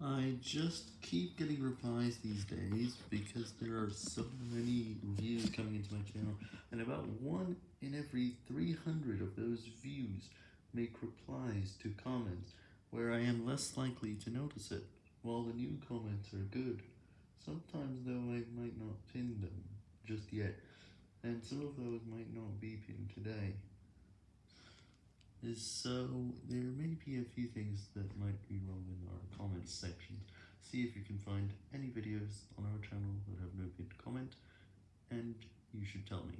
I just keep getting replies these days because there are so many views coming into my channel, and about 1 in every 300 of those views make replies to comments where I am less likely to notice it, while the new comments are good. Sometimes though I might not pin them just yet, and some of those might not be pinned today. So, there may be a few things that might be wrong in our comments section. See if you can find any videos on our channel that have no pinned comment, and you should tell me.